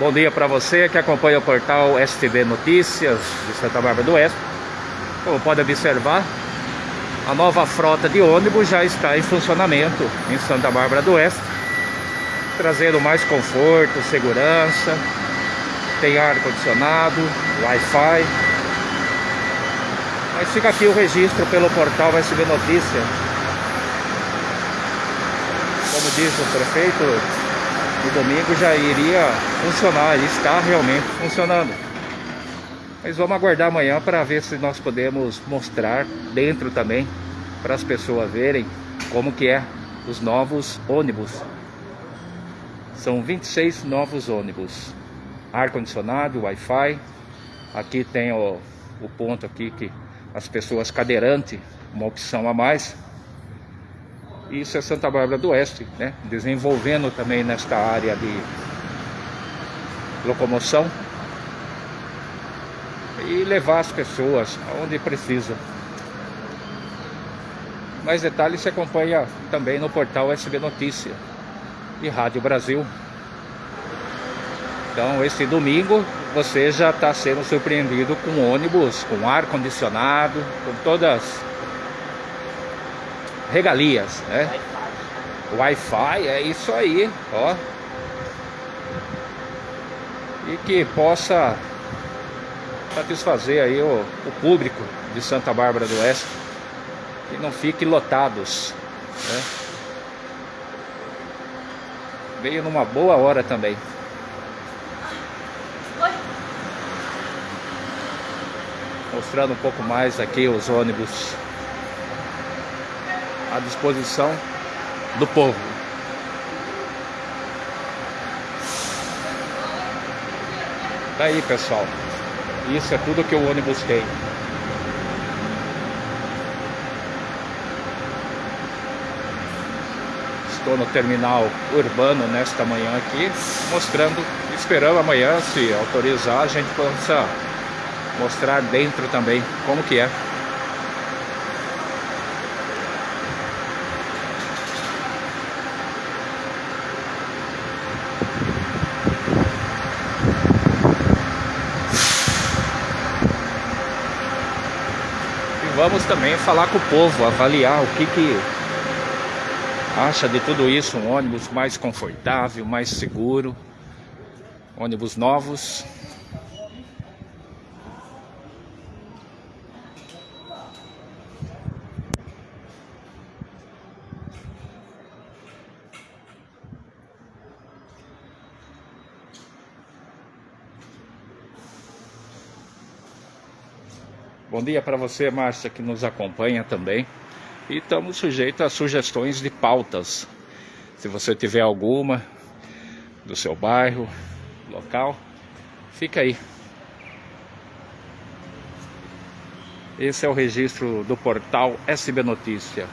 Bom dia para você que acompanha o portal STB Notícias de Santa Bárbara do Oeste. Como pode observar, a nova frota de ônibus já está em funcionamento em Santa Bárbara do Oeste, trazendo mais conforto, segurança, tem ar-condicionado, Wi-Fi. Mas fica aqui o registro pelo portal SB Notícias. Como diz o prefeito, no domingo já iria funcionar, está realmente funcionando. Mas vamos aguardar amanhã para ver se nós podemos mostrar dentro também para as pessoas verem como que é os novos ônibus. São 26 novos ônibus. Ar-condicionado, Wi-Fi. Aqui tem o, o ponto aqui que as pessoas cadeirantes, uma opção a mais, isso é Santa Bárbara do Oeste, né? desenvolvendo também nesta área de locomoção e levar as pessoas aonde precisa. Mais detalhes se acompanha também no portal SB Notícia e Rádio Brasil. Então, esse domingo você já está sendo surpreendido com ônibus, com ar condicionado, com todas regalias, né? Wi-Fi, é isso aí, ó. E que possa satisfazer aí o, o público de Santa Bárbara do Oeste e não fique lotados, né? Veio numa boa hora também. Mostrando um pouco mais aqui os ônibus à disposição do povo. Tá aí, pessoal. Isso é tudo que o ônibus tem. Estou no terminal urbano nesta manhã aqui, mostrando, esperando amanhã, se autorizar, a gente possa mostrar dentro também como que é. Vamos também falar com o povo, avaliar o que, que acha de tudo isso, um ônibus mais confortável, mais seguro, ônibus novos. Bom dia para você, Márcia, que nos acompanha também. E estamos sujeitos a sugestões de pautas. Se você tiver alguma do seu bairro, local, fica aí. Esse é o registro do portal SB Notícia.